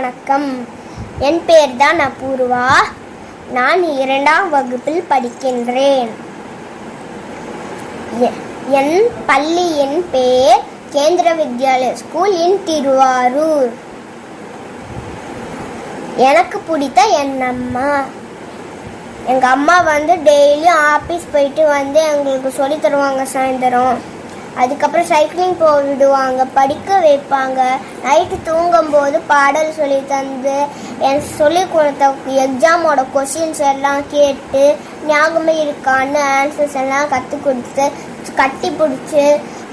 வணக்கம். என் பெயர் தான் அபூர்வா. நான் இரண்டாம் வகுப்பில் படிக்கின்றேன். என் பள்ளியின் பெயர் கேந்திர வித்யாலய ஸ்கூல் இன் திருவாரூர். எனக்கு பிடித்த என் அம்மா எங்கள் அம்மா வந்து டெய்லியும் ஆஃபீஸ் போயிட்டு வந்து எங்களுக்கு சொல்லி தருவாங்க சாயந்தரம். அதுக்கப்புறம் சைக்கிளிங் போக விடுவாங்க படிக்க வைப்பாங்க. நைட்டு தூங்கும்போது பாடல் சொல்லி தந்து எனக்கு சொல்லி கொடுத்த எக்ஸாமோட கொஷின்ஸ் எல்லாம் கேட்டு ஞாபகமே இருக்கான்னு ஆன்சர்ஸ் எல்லாம் கற்றுக் கொடுத்து கட்டி பிடிச்சி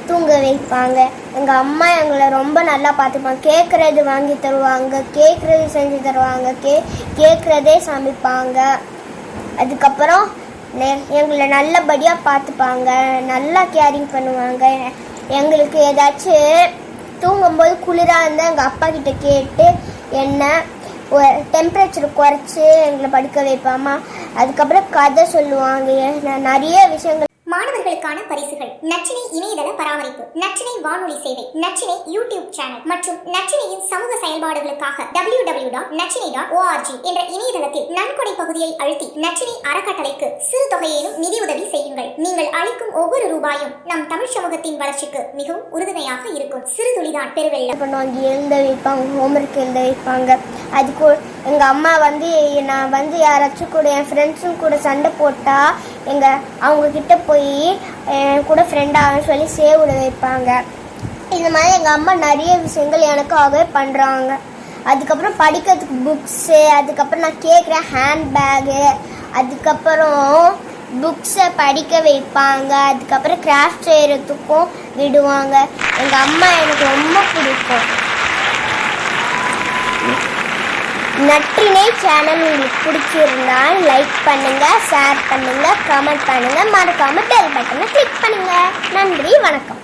தூங்க வைப்பாங்க. எங்கள் அம்மா எங்களை ரொம்ப நல்லா பார்த்துப்பாங்க. கேட்குறது வாங்கி தருவாங்க கேட்குறது செஞ்சு தருவாங்க கே கேட்குறதே சமைப்பாங்க. அதுக்கப்புறம் எங்களை நல்லபடியாக பார்த்துப்பாங்க நல்லா கேரிங் பண்ணுவாங்க. எங்களுக்கு ஏதாச்சும் தூங்கும்போது குளிராக இருந்தால் எங்கள் அப்பா கிட்ட கேட்டு என்ன டெம்பரேச்சர் குறைச்சி எங்களை படுக்க வைப்பாமா. அதுக்கப்புறம் கதை சொல்லுவாங்க. நான் நிறைய விஷயங்கள் மாணவர்களுக்கான பரிசுகள். நச்சினை இணையதள பராமரிப்பு நச்சினை வானொலி சேவை நச்சினை யூடியூப் சேனல் மற்றும் நச்சினையின் சமூக செயல்பாடுகளுக்காக W W dot Nachinai dot O R G என்ற இணையதளத்தில் நன்கொடை பகுதியை அழுத்தி நச்சினை அறக்கட்டளைக்கு சிறு தொகையிலும் நிதியுதவி செய்யுங்கள். நீங்கள் அளிக்கும் ஒவ்வொரு ரூபாயும் நம் தமிழ் சமூகத்தின் வளர்ச்சிக்கு மிகவும் உறுதுணையாக இருக்கும். சிறு துளிதான் பெருவெள்ளம். என்ன பண்ணுவாங்க எழுத வைப்பாங்க ஹோம்ஒர்க் எழுத வைப்பாங்க. அதுக்கு எங்கள் அம்மா வந்து நான் வந்து யாராச்சும் கூட என் ஃப்ரெண்ட்ஸும் கூட சண்டை போட்டால் எங்கள் அவங்கக்கிட்ட போய் என் கூட ஃப்ரெண்டாக சொல்லி சேவ் விட வைப்பாங்க. இந்த மாதிரி எங்கள் அம்மா நிறைய விஷயங்கள் எனக்காகவே பண்ணுறாங்க அதுக்கப்புறம் படிக்கிறதுக்கு புக்ஸு அதுக்கப்புறம் நான் கேட்குற ஹேண்ட் பேகு அதுக்கப்புறம் புக்ஸை படிக்க வைப்பாங்க. அதுக்கப்புறம் கிராஃப்ட் செய்கிறதுக்கும் விடுவாங்க. எங்கள் அம்மா எனக்கு ரொம்ப பிடிக்கும். நற்றினை சேனல் உங்களுக்கு பிடிச்சிருந்தால் லைக் பண்ணுங்க ஷேர் பண்ணுங்க கமெண்ட் பண்ணுங்க. மறக்காம பெல் பட்டனை கிளிக் பண்ணுங்க. நன்றி வணக்கம்.